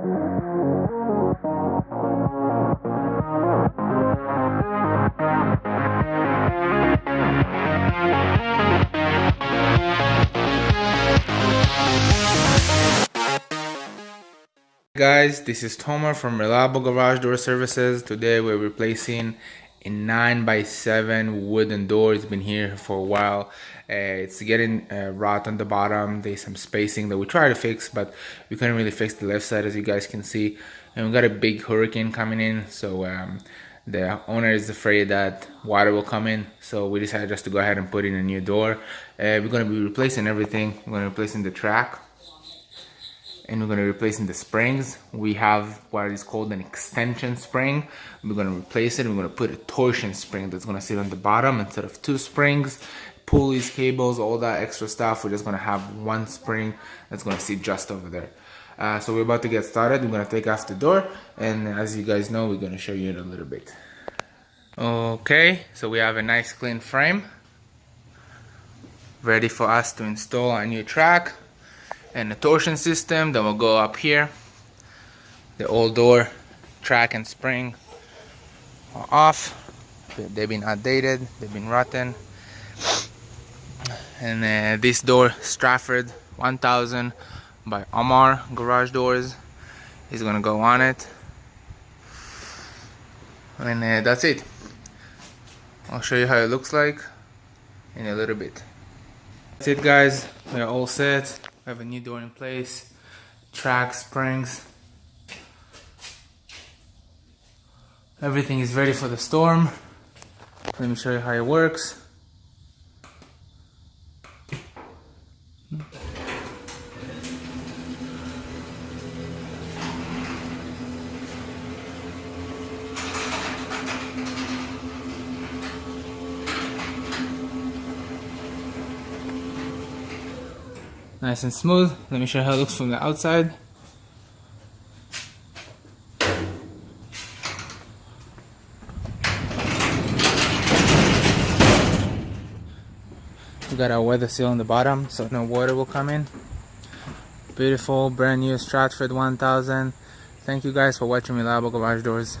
Guys, this is Tomer from Reliable Garage Door Services. Today we're replacing a 9 by 7 wooden door. It's been here for a while. Uh, it's getting uh, rot on the bottom. There's some spacing that we tried to fix, but we couldn't really fix the left side as you guys can see. And we got a big hurricane coming in, so um, the owner is afraid that water will come in. So we decided just to go ahead and put in a new door. Uh, we're going to be replacing everything. We're going to be replacing the track and we're going to replace in the springs. We have what is called an extension spring. We're going to replace it. We're going to put a torsion spring that's going to sit on the bottom instead of two springs, pulleys, cables, all that extra stuff. We're just going to have one spring that's going to sit just over there. Uh, so we're about to get started. We're going to take off the door and as you guys know, we're going to show you in a little bit. Okay, so we have a nice clean frame ready for us to install our new track and the torsion system that will go up here. The old door track and spring are off. They've been outdated they've been rotten. And uh, this door Stratford 1000 by Amarr garage doors is gonna go on it. And uh, that's it. I'll show you how it looks like in a little bit. That's it guys. We're all set have a new door in place, track, springs. Everything is ready for the storm. Let me show you how it works. Nice and smooth. Let me show you how it looks from the outside. We got our weather seal on the bottom so no water will come in. Beautiful brand new Stratford 1000 thank you guys for watching reliable garage doors